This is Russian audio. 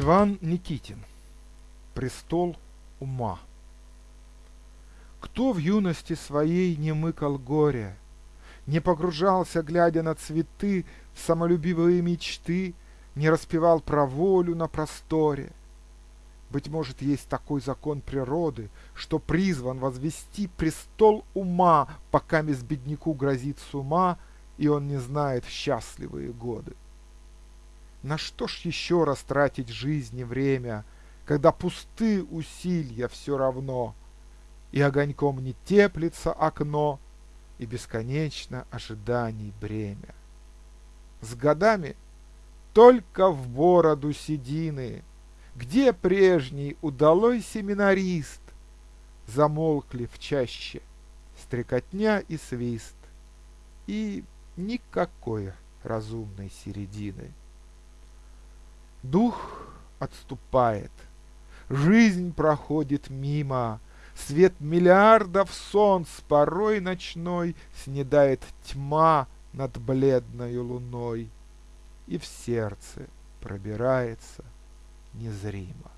Иван Никитин. Престол ума. Кто в юности своей не мыкал горе, Не погружался, глядя на цветы, В самолюбивые мечты, Не распевал про волю на просторе? Быть может, есть такой закон природы, Что призван возвести престол ума, Пока без бедняку грозит с ума, И он не знает счастливые годы. На что ж еще раз тратить жизнь и время, Когда пусты усилия все равно, И огоньком не теплится окно, И бесконечно ожиданий бремя? С годами только в бороду седины, Где прежний удалой семинарист? Замолкли в чаще стрекотня и свист, И никакой разумной середины. Дух отступает, жизнь проходит мимо, Свет миллиардов солнц порой ночной Снедает тьма над бледною луной, И в сердце пробирается незримо.